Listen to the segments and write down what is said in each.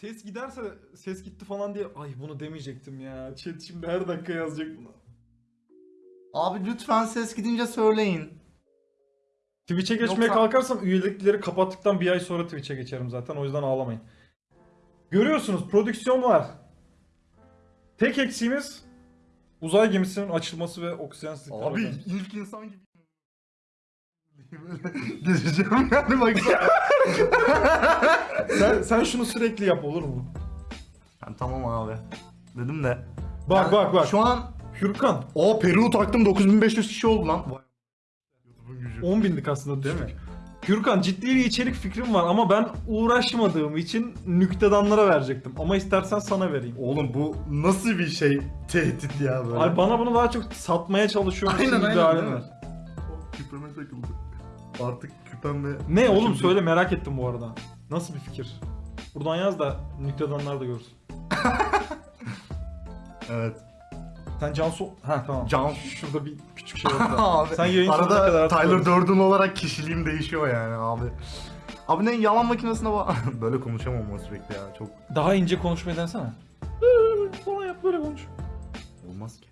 Ses giderse ses gitti falan diye ay bunu demeyecektim ya. Chat şimdi her dakika yazacak bunu. Abi lütfen ses gidince söyleyin. Twitch'e geçmeye Yoksa- kalkarsam üyelikleri kapattıktan bir ay sonra Twitch'e geçerim zaten. O yüzden ağlamayın. Görüyorsunuz prodüksiyon var. Tek eksiğimiz uzay gemisinin açılması ve oksijensizlikler. Abi bakalım. ilk insan gibi. Gezeceğim yani baksana. sen, sen şunu sürekli yap olur mu? Yani tamam abi. Dedim de. Bak Yani bak bak. Şu an Hürkan o Peru taktım 9500 kişi oldu lan. Vay. YouTube'un gücü. 10 bindik aslında değil mi? Hürkan ciddi bir içerik fikrim var ama ben uğraşmadığım için nüktedanlara verecektim. Ama istersen sana vereyim. Oğlum bu nasıl bir şey tehdit ya böyle. Ay bana bunu daha çok satmaya çalışıyorum. Aynen, aynen, halin değil mi? Küpeme takıldı. Artık küpem ve... Ne oğlum söyle merak ettim bu arada. Nasıl bir fikir? Buradan yaz da nüktedanlar da görsün. Evet. Sen Cansu... Ha tamam. Can- Şurada bir küçük şey var. abi. Sen yayın sonuna kadar Arada artık Tyler Durden olarak kişiliğim değişiyor yani abi. Abi ne yalan makinesine bak. böyle konuşamam ama sürekli ya. Çok Daha ince konuşmayı denesene. Falan yap böyle konuş. olmaz ki.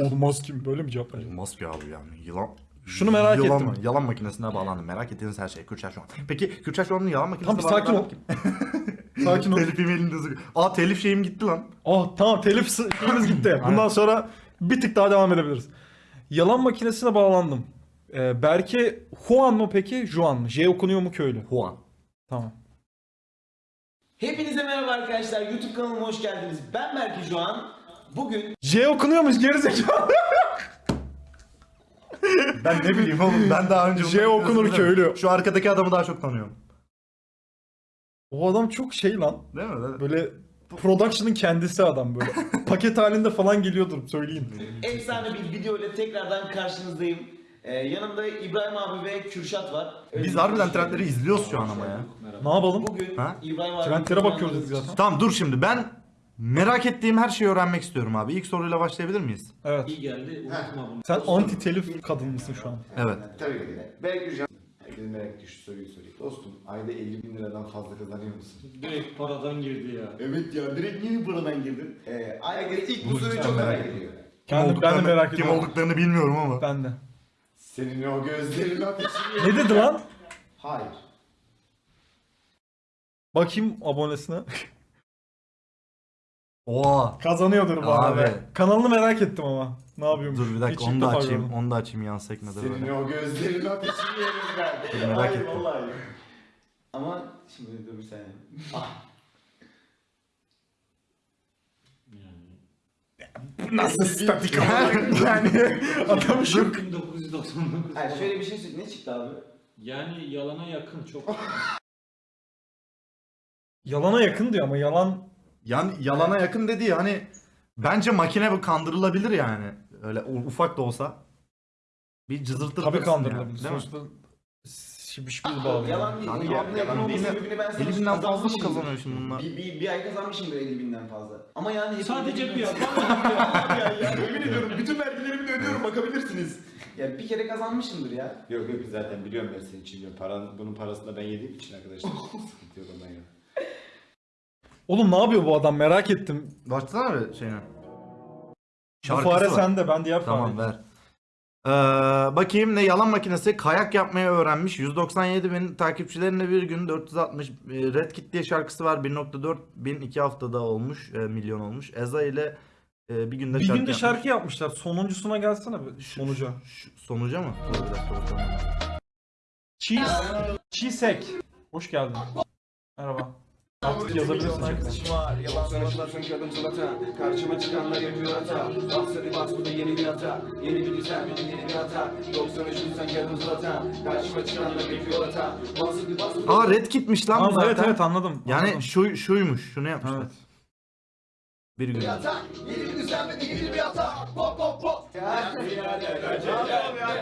Olmaz kim böyle mi cevap verecek? Olmaz ki abi yani. Yılan Şunu merak yalan, ettim. Yalan makinesine bağlandım. Merak ettiğiniz her şey. Kürşat şu an. Peki Kürşat şu an'ın yalan makinesine Tamam bir sakin ol. sakin ol. telif emailini düzgün. Aa telif şeyim gitti lan. Oh tamam telif şeyimiz gitti. Bundan sonra bir tık daha devam edebiliriz. Yalan makinesine bağlandım. Ee, Berke Juan mı peki? Juan mı? J okunuyor mu köylü? Juan. Tamam. Hepinize merhaba arkadaşlar. YouTube kanalıma hoş geldiniz. Ben Berke şu an. Bugün J okunuyormuş gerizekalı. Ben ne bileyim oğlum ben daha önce... J okunur köylü. Şu arkadaki adamı daha çok tanıyorum. O adam çok şey lan. Değil mi? Değil mi? Böyle production'ın kendisi adam böyle. Paket halinde falan geliyordur söyleyeyim. efsane bir video ile tekrardan karşınızdayım. Ee, yanımda İbrahim abi ve Kürşat var. Öyle Biz harbiden trendleri izliyoruz şu an ama ya. Ne yapalım? Bugün Ha? İbrahim abi Trendlere bakıyoruz zaten. Tamam dur şimdi ben merak ettiğim her şeyi öğrenmek istiyorum abi. İlk soruyla başlayabilir miyiz? Evet. İyi geldi. Unutma bunu. Sen anti telif kadın mısın şu an? Evet. Tabii ki de. Belki hocam. Herkesin merak ettiği şu soruyu sorayım. Dostum ayda 50 bin liradan fazla kazanıyor musun? Direkt paradan girdi ya. Evet ya direkt niye buradan girdin? Ee, herkes ilk bu soruyu çok merak ediyor. Kim Ben de- ben de olduklarını, merak kim ediyorum. olduklarını bilmiyorum ama. Ben de. Senin o gözlerin ateşi. Ne dedi lan? Hayır. Bakayım abonesine. Oha. Kazanıyordur bu Abi. arada. Kanalını merak ettim ama. Ne yapıyormuş? Dur bir dakika Hiç onu da defa açayım. gördüm. Onu da açayım yan sekmede Senin böyle. o gözlerin ateşi yeriz ben. Dur, merak Hayır, ettim. vallahi. Ama şimdi dur bir saniye. Ah, Nasıl statik yani adamı şu 1999. Yani şöyle bir şey söyle. Ne çıktı abi? Yani yalana yakın çok. Yalana yakın diyor ama yalan Yani yalana yakın dediği hani bence makine bu kandırılabilir yani. Öyle ufak da olsa. Bir cızırtır. tabii yani, kandırılabilir. değil mi? Sonuçta şiş bir bağlı. Yalan değil. Yani yalan, yalan- olması değil. sebebini ben sana 50 binden fazla mı kazanıyor şimdi bunlar? Bir, bir, bir ay kazanmışımdır 50 binden fazla. Ama yani Sadece 50 bir ay. Vallahi ya, ya yemin ediyorum bütün vergilerimi de ödüyorum bakabilirsiniz. Ya bir kere kazanmışımdır ya. Yok yok zaten biliyorum ben senin için. Paran, bunun parasını da ben yediğim için arkadaşlar. Sıkıntı yok ondan ya. Oğlum ne yapıyor bu adam merak ettim. Başlasana bir şeyine. Bu Şarkısı fare var. sende ben diğer Tamam fare. ver. Ee, bakayım ne yalan makinesi kayak yapmayı öğrenmiş. 197 bin takipçilerine bir gün 460 e, Red Kit diye şarkısı var. 1.4 bin iki haftada olmuş. e, milyon olmuş. Eza ile e, bir günde Bir şarkı günde yapmış. şarkı yapmışlar. Sonuncusuna gelsene bir sonuca. Şu- sonuca mı? Dur bir dakika bakalım. Cheese. Cheesek. Hoş geldin. Merhaba. Artık yazabilirsin var Yalan sanatlasın kadın sulata Karşıma çıkanlar yapıyor hata Bastırı bas bu da yeni bir hata Yeni bir düzen bir yeni bir hata 93 sen kadın sulata Karşıma çıkanlar yapıyor hata Bastırı bas bu da Aa Red Kit'miş lan bu zaten. evet evet anladım. Yani anladım. şu şuymuş. Şunu yapmışlar. Evet. Bir gün. hata Yeni bir düzen ve yeni bir hata Pop pop pop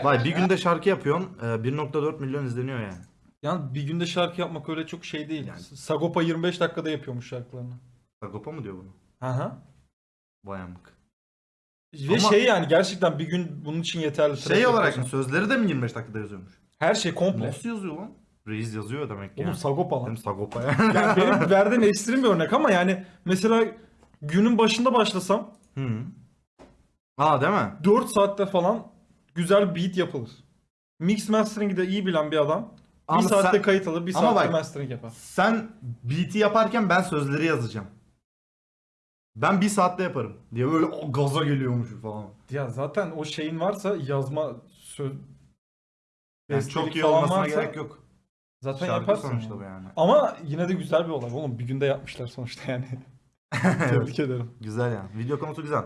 Vay bir günde şarkı yapıyorsun. e, 1.4 milyon izleniyor yani. Yani bir günde şarkı yapmak öyle çok şey değil. Yani- Sagopa 25 dakikada yapıyormuş şarkılarını. Sagopa mı diyor bunu? Hı hı. Vay amık. Ve Ama- şey yani gerçekten bir gün bunun için yeterli. Şey olarak mı sözleri de mi 25 dakikada yazıyormuş? Her şey komple. Nasıl yazıyor lan? Reis yazıyor demek ki. Oğlum ya. Sagopa lan. Benim Sagopa ya. Yani benim verdiğim ekstrem bir örnek ama yani mesela günün başında başlasam Hı. Aa değil mi? 4 saatte falan güzel beat yapılır. Mix mastering'i de iyi bilen bir adam Ama bir saatte sen- kayıt alır, bir saatte bak- mastering yapar. Sen beat'i yaparken ben sözleri yazacağım. Ben bir saatte yaparım. Diye böyle o gaza geliyormuş falan. Ya zaten o şeyin varsa yazma söz Yani çok iyi olmasına varsa gerek yok. Zaten Şarkı yaparsın. sonuçta yani. bu yani. Ama yine de güzel bir olay oğlum. Bir günde yapmışlar sonuçta yani. Tebrik ederim. Güzel yani. Video konusu güzel.